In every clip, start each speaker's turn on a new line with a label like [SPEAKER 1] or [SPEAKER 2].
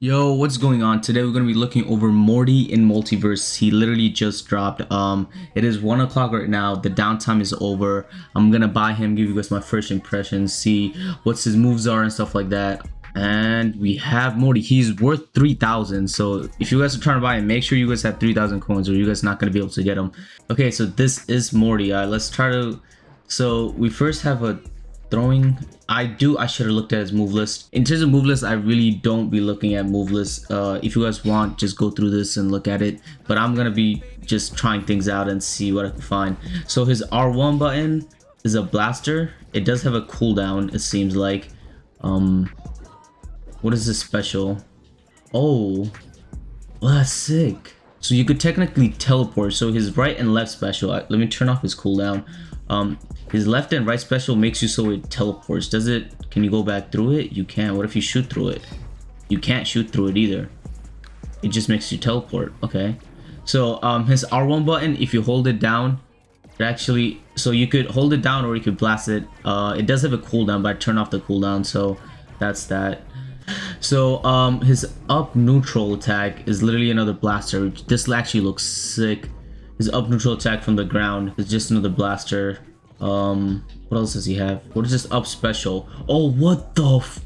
[SPEAKER 1] Yo, what's going on? Today we're gonna be looking over Morty in MultiVersus. He literally just dropped. Um, it is one o'clock right now. The downtime is over. I'm gonna buy him, give you guys my first impressions, see what his moves are and stuff like that. And we have Morty. He's worth 3,000. So if you guys are trying to buy him, make sure you guys have 3,000 coins or you guys not gonna be able to get him. Okay, so this is Morty. Right, let's try to. So we first have a throwing i do i should have looked at his move list. In terms of move list i really don't be looking at move list uh if you guys want just go through this and look at it. But i'm gonna be just trying things out and see what i can find. So his r1 button is a blaster. It does have a cooldown it seems like. Um what is this special? Oh well, that's sick so you could technically teleport. So his right and left special let me turn off his cooldown. Um his left and right special makes you so it teleports. Does it can you go back through it? You can't. what if you shoot through it? You can't shoot through it either. It just makes you teleport. Okay. So um his r1 button if you hold it down it actually so you could hold it down or you could blast it. Uh it does have a cooldown but i turn off the cooldown. So that's that so um his up neutral attack is literally another blaster this actually looks sick his up neutral attack from the ground is just another blaster. Um, what else does he have? What is this up special? Oh, what the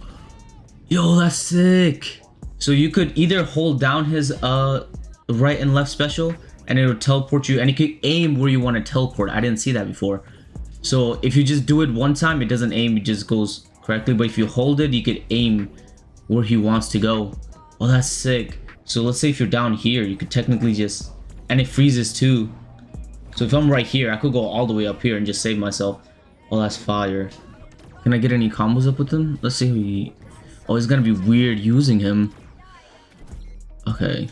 [SPEAKER 1] Yo, that's sick. So you could either hold down his uh right and left special and it will teleport you and you could aim where you want to teleport. I didn't see that before. So if you just do it one time, it doesn't aim, it just goes correctly. But if you hold it, you could aim where he wants to go. Oh, that's sick. So let's say if you're down here, you could technically just and it freezes too. So if I'm right here, I could go all the way up here and just save myself. Oh, that's fire. Can I get any combos up with him? Let's see he... Oh, it's gonna be weird using him. Okay.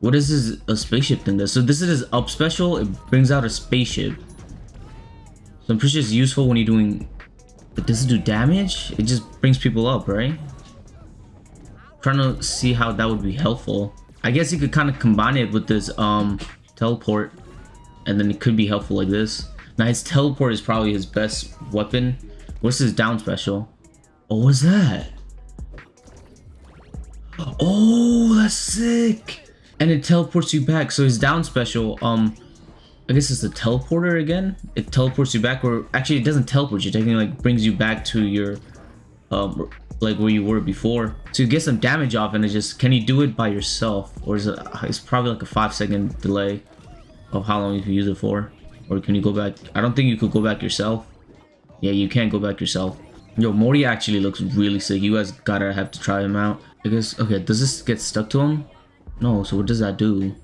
[SPEAKER 1] What is this a spaceship thing? This so this is his up special. It brings out a spaceship. So I'm pretty sure it's useful when you're doing. Does it do damage? It just brings people up, right? I'm trying to see how that would be helpful. I guess you could kind of combine it with this um teleport and then it could be helpful like this. Now his teleport is probably his best weapon. What's his down special? Oh, what's that? Oh, that's sick. And it teleports you back. So his down special, um, I guess it's a teleporter again. It teleports you back or actually it doesn't teleport you. Technically like brings you back to your um, like where you were before. To get some damage off and it just can you do it by yourself? Or is it it's probably like a five second delay of how long you can use it for. Or can you go back? I don't think you could go back yourself. Yeah you can't go back yourself. Yo morty actually looks really sick. You guys gotta have to try him out. I guess okay does this get stuck to him? No so what does that do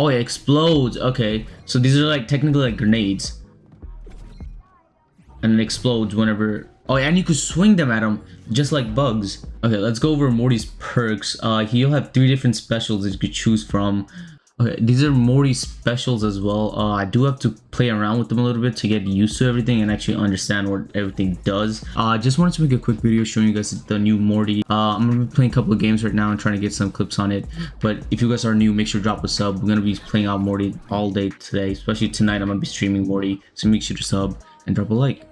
[SPEAKER 1] oh it explodes okay so these are like technically like grenades and it explodes whenever Oh, and you could swing them at him just like bugs. Okay, let's go over Morty's perks. Uh, he'll have three different specials that you could choose from. Okay, these are Morty's specials as well. Uh, I do have to play around with them a little bit to get used to everything and actually understand what everything does. I uh, just wanted to make a quick video showing you guys the new Morty. Uh, I'm going to be playing a couple of games right now and trying to get some clips on it. But if you guys are new, make sure to drop a sub. We're going to be playing out Morty all day today, especially tonight. I'm going to be streaming Morty, so make sure to sub and drop a like.